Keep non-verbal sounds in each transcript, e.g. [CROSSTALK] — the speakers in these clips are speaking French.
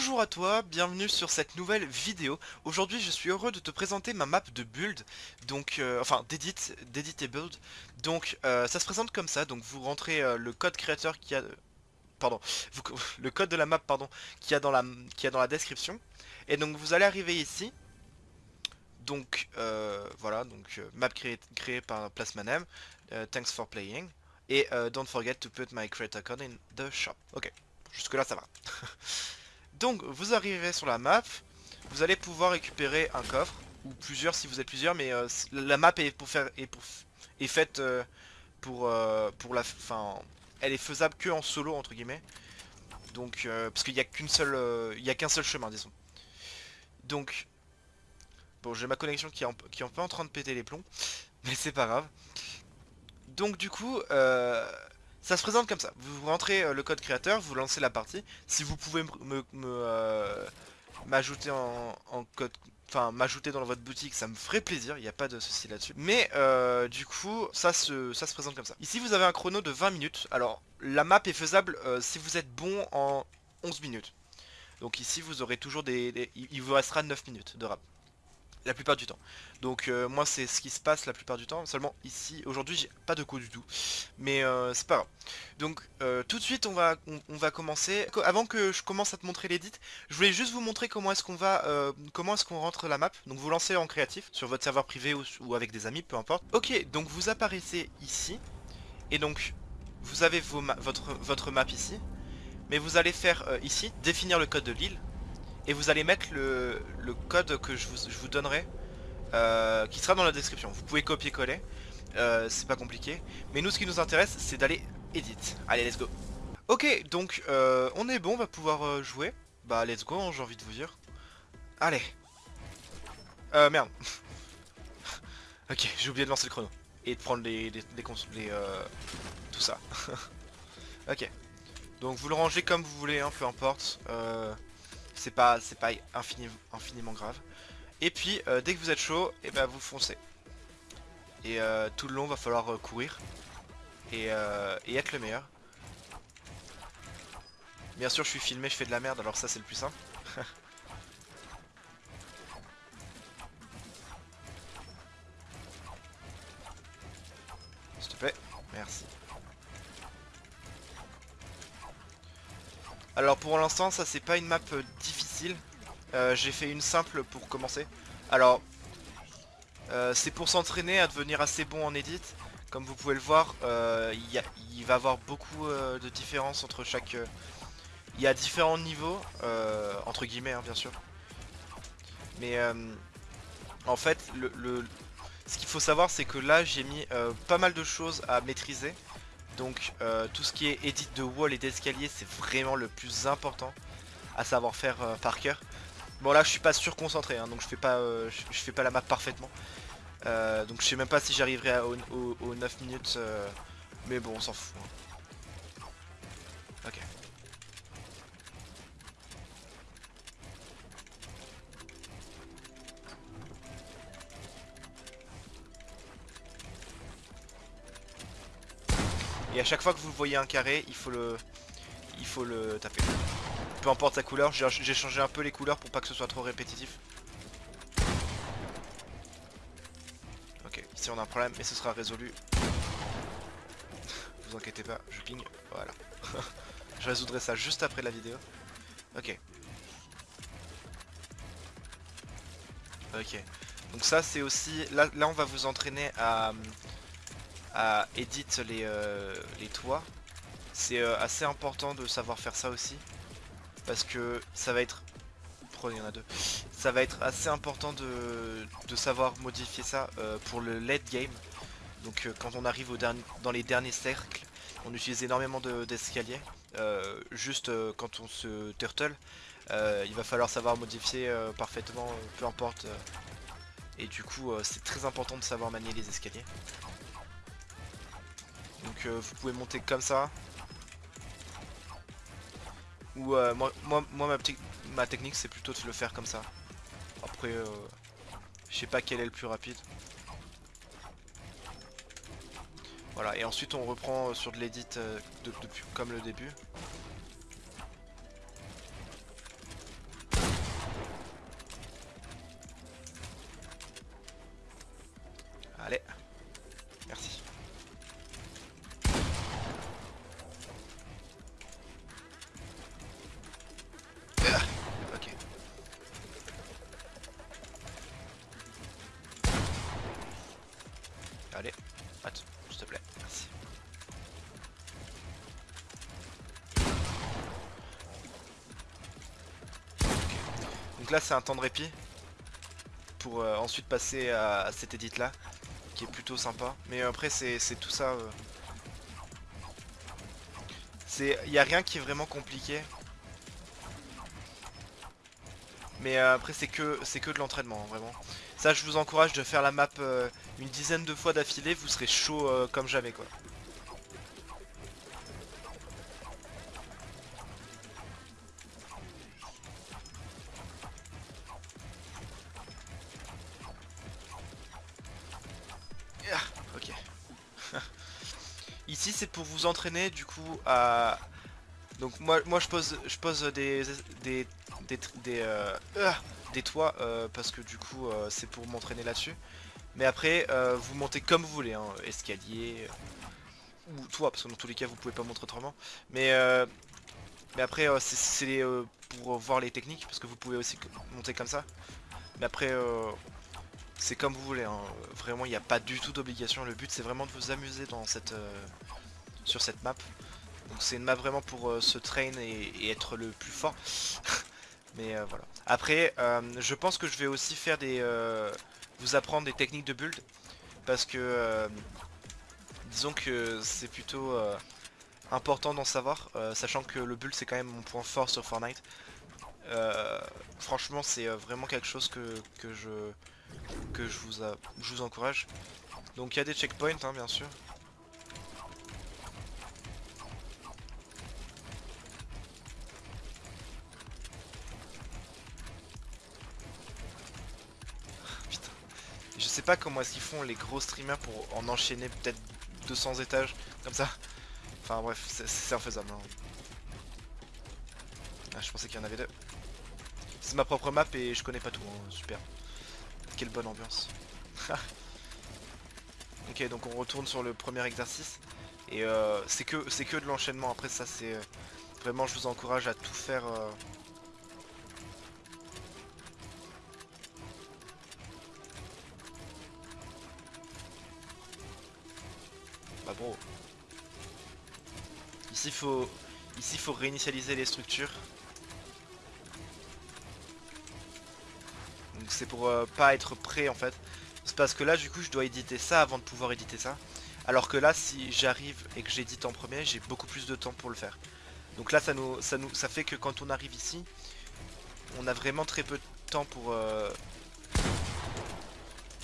Bonjour à toi, bienvenue sur cette nouvelle vidéo. Aujourd'hui je suis heureux de te présenter ma map de build, donc euh, enfin d'edit, et build. Donc euh, ça se présente comme ça, donc vous rentrez euh, le code créateur qui a... Pardon, [LAUGHS] le code de la map pardon, qui a dans la, qui a dans la description. Et donc vous allez arriver ici. Donc voilà, donc map créée créé par Plasmanem. thanks for playing. Et don't forget to put my creator code in the shop. Ok, jusque là ça va. [LAUGHS] Donc vous arriverez sur la map, vous allez pouvoir récupérer un coffre, ou plusieurs si vous êtes plusieurs, mais euh, la map est, pour est, faite euh, pour, euh, pour la... Enfin, elle est faisable que en solo entre guillemets. Donc, parce qu'il n'y a qu'une seule... il y a qu'un seul chemin disons. Donc, bon j'ai ma connexion qui est, qui est un peu en train de péter les plombs, [LAUGHS] mais c'est pas grave. Donc du coup, ça se présente comme ça. Vous rentrez euh, le code créateur, vous lancez la partie. Si vous pouvez euh, m'ajouter en, code enfin m'ajouter dans votre boutique ça me ferait plaisir, il n'y a pas de souci là-dessus. Mais euh, du coup ça se, ça se présente comme ça. Ici vous avez un chrono de 20 minutes, alors la map est faisable si vous êtes bon en 11 minutes. Donc ici vous aurez toujours des, il vous restera 9 minutes de rap la plupart du temps. Donc euh, moi c'est ce qui se passe la plupart du temps, seulement ici, aujourd'hui j'ai pas de coup du tout, mais euh, c'est pas grave. Donc euh, tout de suite on va, on, va commencer, avant que je commence à te montrer l'édit, je voulais juste vous montrer comment est-ce qu'on va, comment est-ce qu'on rentre la map, donc vous lancez en créatif, sur votre serveur privé ou, avec des amis, peu importe. Ok, donc vous apparaissez ici, et donc vous avez votre, votre map ici, mais vous allez faire ici, définir le code de l'île, et vous allez mettre le, code que je vous, donnerai euh, qui sera dans la description. Vous pouvez copier-coller, euh, c'est pas compliqué. Mais nous ce qui nous intéresse c'est d'aller edit. Allez let's go. Ok donc euh, on est bon, on va pouvoir jouer. Bah let's go hein, j'ai envie de vous dire. Allez. Euh merde. [LAUGHS] ok j'ai oublié de lancer le chrono. Et de prendre les, les, les, tout ça. [LAUGHS] ok. Donc vous le rangez comme vous voulez, hein, peu importe. Euh, c'est pas, pas infiniment grave. Et puis, euh, dès que vous êtes chaud, et eh ben vous foncez. Et euh, tout le long, va falloir euh, courir. Et, et, être le meilleur. Bien sûr, je suis filmé, je fais de la merde, alors ça c'est le plus simple. [LAUGHS] S'il te plaît, merci. Alors pour l'instant ça c'est pas une map euh, euh, J'ai fait une simple pour commencer. Alors euh, c'est pour s'entraîner à devenir assez bon en edit. Comme vous pouvez le voir il, il, va y avoir beaucoup de différences entre chaque... il y a différents niveaux Entre guillemets hein, bien sûr. Mais en fait le, ce qu'il faut savoir c'est que là j'ai mis pas mal de choses à maîtriser. Donc euh, tout ce qui est edit de wall et d'escalier c'est vraiment le plus important à savoir faire euh, par cœur. Bon là je suis pas sûr concentré hein, donc je fais pas euh, je, fais pas la map parfaitement. donc je sais même pas si j'arriverai aux 9 minutes mais bon on s'en fout. Hein. Ok. Et à chaque fois que vous voyez un carré, il faut le, il faut le taper. Peu importe sa couleur, j'ai changé un peu les couleurs pour pas que ce soit trop répétitif. Ok, ici on a un problème et ce sera résolu. vous inquiétez pas, je ping, voilà. [LAUGHS] je résoudrai ça juste après la vidéo. Ok. Ok. Donc ça c'est aussi... Là, là on va vous entraîner à à edit les, euh, les toits. C'est euh, assez important de savoir faire ça aussi. Parce que ça va être... il y en a deux. Ça va être assez important de, de savoir modifier ça euh, pour le late game. Donc quand on arrive dans les derniers cercles, on utilise énormément d'escaliers. juste quand on se turtle, il va falloir savoir modifier parfaitement, peu importe. et du coup, c'est très important de savoir manier les escaliers. Donc euh, vous pouvez monter comme ça. Ou euh, moi, moi, ma, technique c'est plutôt de le faire comme ça. Après, euh, je sais pas quel est le plus rapide. Voilà, et ensuite on reprend euh, sur de l'edit comme le début. Allez. Donc là c'est un temps de répit pour euh, ensuite passer à, cette édite là qui est plutôt sympa. Mais après c'est tout ça. Euh... Il n'y a rien qui est vraiment compliqué. Mais euh, après c'est que c'est que de l'entraînement hein, vraiment. Ça je vous encourage de faire la map une dizaine de fois d'affilée, vous serez chaud comme jamais quoi. C'est pour vous entraîner du coup à... Donc moi, moi je pose je pose des des des, des, euh, ah, des toits euh, parce que du coup euh, c'est pour m'entraîner là-dessus. Mais après vous montez comme vous voulez, hein, escalier ou toit parce que dans tous les cas vous pouvez pas monter autrement. Mais mais après c'est pour voir les techniques parce que vous pouvez aussi monter comme ça. Mais après c'est comme vous voulez, hein. vraiment il n'y a pas du tout d'obligation, le but c'est vraiment de vous amuser dans cette, euh, sur cette map. Donc c'est une map vraiment pour euh, se train et, être le plus fort. [LAUGHS] Mais euh, voilà. Après, je pense que je vais aussi faire des... vous apprendre des techniques de build. Parce que... disons que c'est plutôt important d'en savoir. sachant que le build c'est quand même mon point fort sur Fortnite. franchement c'est vraiment quelque chose que, que je que je vous, je vous encourage. Donc il y a des checkpoints hein, bien sûr. [LAUGHS] Je sais pas comment est-ce qu'ils font les gros streamers pour en enchaîner peut-être 200 étages comme ça. Enfin bref, c'est infaisable. Hein. Ah, je pensais qu'il y en avait deux. C'est ma propre map et je connais pas tout, hein. super quelle bonne ambiance. [LAUGHS] ok, donc on retourne sur le premier exercice. Et euh, c'est que, que de l'enchaînement. Après ça, c'est... Euh, vraiment, je vous encourage à tout faire... Euh... Bah bro. Ici, faut... Ici, faut réinitialiser les structures. C'est pour euh, pas être prêt en fait. C'est parce que là du coup je dois éditer ça avant de pouvoir éditer ça. Alors que là si j'arrive et que j'édite en premier, j'ai beaucoup plus de temps pour le faire. Donc là ça nous, ça nous ça fait que quand on arrive ici, on a vraiment très peu de temps pour euh,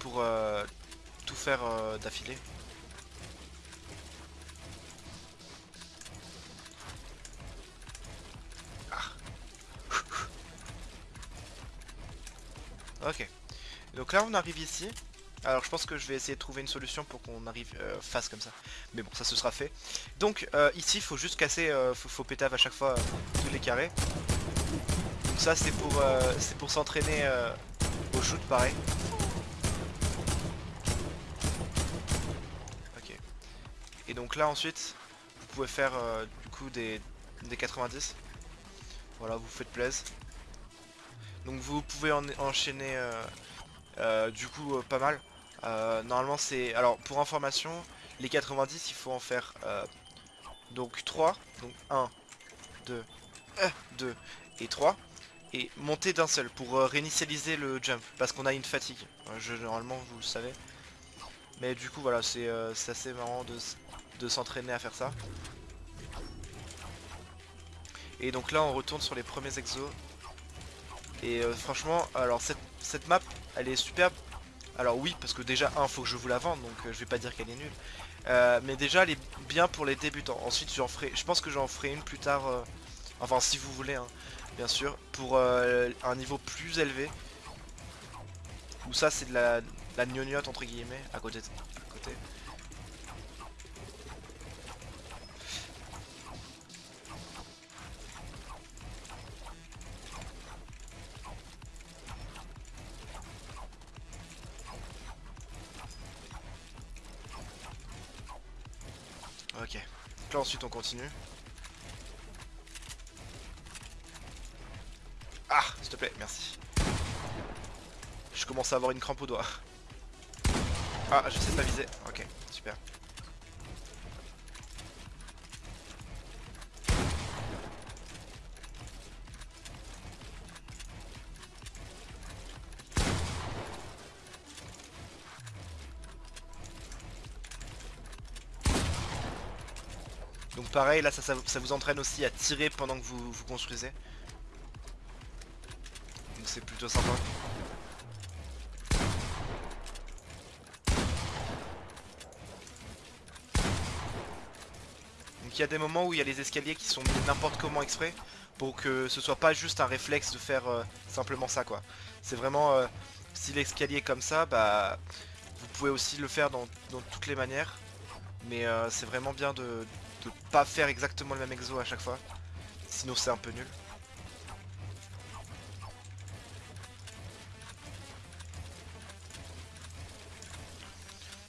pour euh, tout faire d'affilée. Ok. Donc là on arrive ici. Alors je pense que je vais essayer de trouver une solution pour qu'on arrive euh, face comme ça. Mais bon ça se sera fait. Donc euh, ici faut juste casser, euh, faut, faut, pétave à chaque fois tous les carrés. Donc ça c'est pour, c'est pour s'entraîner au shoot pareil. Ok. Et donc là ensuite vous pouvez faire du coup des, des 90. Voilà vous faites plaisir. Donc vous pouvez en enchaîner euh, euh, du coup euh, pas mal. normalement c'est... Alors pour information, les 90 il faut en faire donc 3. Donc 1, 2, 2 et 3. Et monter d'un seul pour réinitialiser le jump. Parce qu'on a une fatigue. normalement vous le savez. Mais du coup voilà c'est assez marrant de s'entraîner à faire ça. Et donc là on retourne sur les premiers exos et euh, franchement, alors cette, map, elle est superbe. Alors oui, parce que déjà, un, faut que je vous la vende, donc euh, je vais pas dire qu'elle est nulle. Euh, mais déjà, elle est bien pour les débutants. Ensuite, j'en ferai, je pense que j'en ferai une plus tard, enfin si vous voulez, hein, bien sûr, pour un niveau plus élevé. Où ça, c'est de la, la gnognotte, entre guillemets, à côté. À côté. Donc là ensuite on continue. Ah, s'il te plaît, merci. Je commence à avoir une crampe au doigt. Ah, je sais pas viser. Ok, super. Donc pareil, là ça, vous entraîne aussi à tirer pendant que vous, vous construisez. Donc c'est plutôt sympa. Donc il y a des moments où il y a les escaliers qui sont mis n'importe comment exprès pour que ce soit pas juste un réflexe de faire euh, simplement ça quoi. C'est vraiment, euh, si l'escalier est comme ça, bah vous pouvez aussi le faire dans, toutes les manières. Mais euh, c'est vraiment bien de, pas faire exactement le même exo à chaque fois. Sinon c'est un peu nul.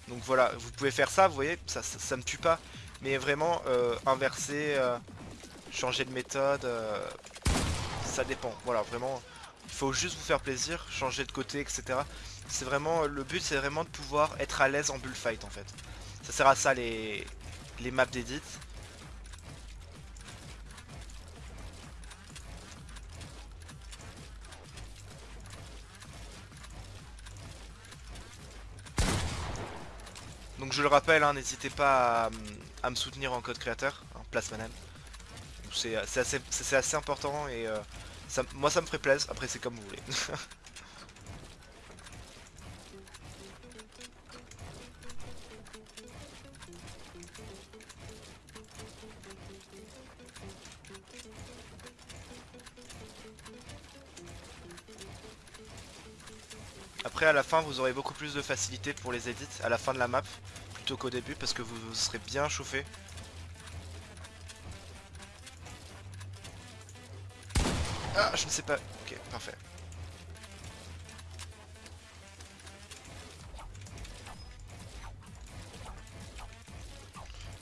Donc voilà, vous pouvez faire ça, vous voyez, ça, ça, me tue pas. Mais vraiment, euh, inverser, euh, changer de méthode, euh, ça dépend. Voilà, vraiment, il faut juste vous faire plaisir, changer de côté, etc. C'est vraiment, le but c'est vraiment de pouvoir être à l'aise en bullfight en fait. Ça sert à ça les, les maps d'édit. Donc je le rappelle, hein, n'hésitez pas à, me soutenir en code créateur, en place manam. C'est assez, assez, important et euh, moi ça me ferait plaisir, après c'est comme vous voulez. [LAUGHS] Après à la fin vous aurez beaucoup plus de facilité pour les edits à la fin de la map plutôt qu'au début parce que vous, serez bien chauffé. Ah je ne sais pas. Ok parfait.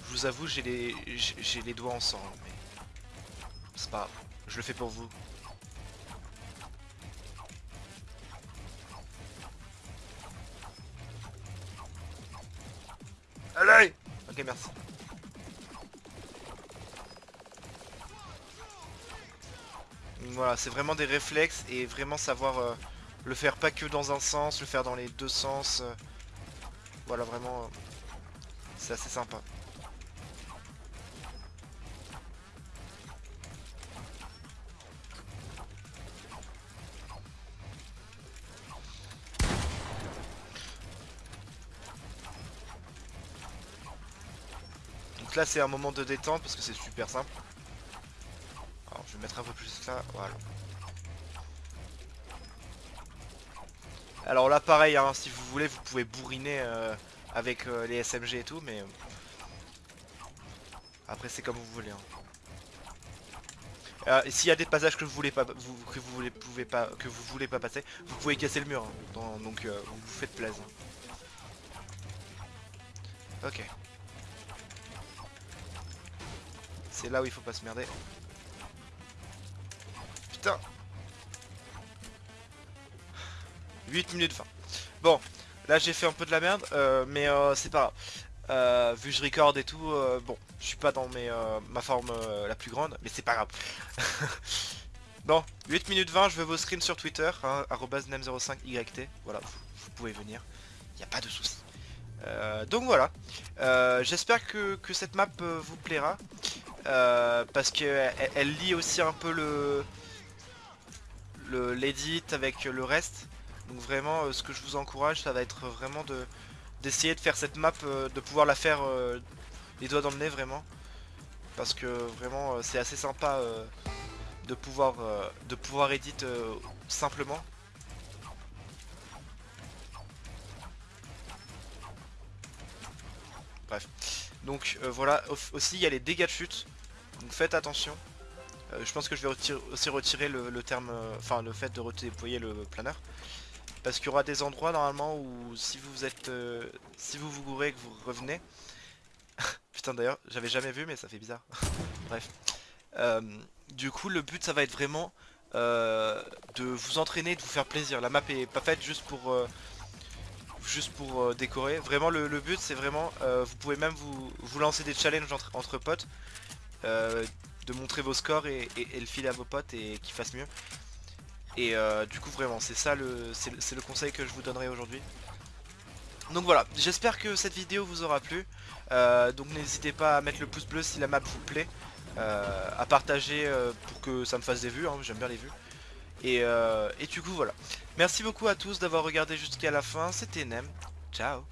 Je vous avoue j'ai les les doigts en sang c'est pas grave. Je le fais pour vous. Merci. Voilà, c'est vraiment des réflexes et vraiment savoir euh, le faire pas que dans un sens, le faire dans les deux sens. Euh, voilà, vraiment, euh, c'est assez sympa. Là c'est un moment de détente parce que c'est super simple. Alors je vais mettre un peu plus là, voilà. Alors là pareil, hein, si vous voulez vous pouvez bourriner euh, avec euh, les SMG et tout, mais... Euh, après c'est comme vous voulez. Hein. s'il y a des passages que vous voulez pas, vous, que vous voulez, pouvez pas, que vous voulez pas passer, vous pouvez casser le mur. Hein. donc vous vous faites plaisir. Ok. C'est là où il faut pas se merder. Putain 8 minutes 20. Bon, là j'ai fait un peu de la merde, euh, mais euh, c'est pas grave. Euh, vu que je record et tout, bon, je suis pas dans ma forme la plus grande, mais c'est pas grave. [LAUGHS] bon, 8 minutes 20, je veux vos screens sur Twitter, hein, nem05yt, voilà, vous, pouvez venir, n'y a pas de souci. donc voilà, j'espère que, cette map vous plaira. Euh, parce qu'elle elle lie aussi un peu le l'édit avec le reste. Donc vraiment, euh, ce que je vous encourage, ça va être vraiment de d'essayer de faire cette map, euh, de pouvoir la faire les doigts dans le nez vraiment. Parce que vraiment, c'est assez sympa de pouvoir de pouvoir edit simplement. Bref. Donc voilà, aussi il y a les dégâts de chute. Donc faites attention. Euh, je pense que je vais aussi retirer le, terme, euh, enfin le fait de redéployer le planeur. Parce qu'il y aura des endroits normalement où si vous êtes, euh, si vous vous gourrez et que vous revenez, [LAUGHS] Putain d'ailleurs, j'avais jamais vu mais ça fait bizarre. [LAUGHS] Bref. Du coup le but ça va être vraiment de vous entraîner, de vous faire plaisir. La map est pas faite juste pour juste pour décorer. Vraiment le, but c'est vraiment, vous pouvez même vous lancer des challenges entre, potes. De montrer vos scores et, le filer à vos potes et qu'ils fassent mieux. Et du coup vraiment c'est ça le c'est le conseil que je vous donnerai aujourd'hui. Donc voilà, j'espère que cette vidéo vous aura plu. donc n'hésitez pas à mettre le pouce bleu si la map vous plaît. Euh, à partager euh, pour que ça me fasse des vues, hein, j'aime bien les vues. Et, euh, et, du coup voilà. Merci beaucoup à tous d'avoir regardé jusqu'à la fin, c'était Nem. Ciao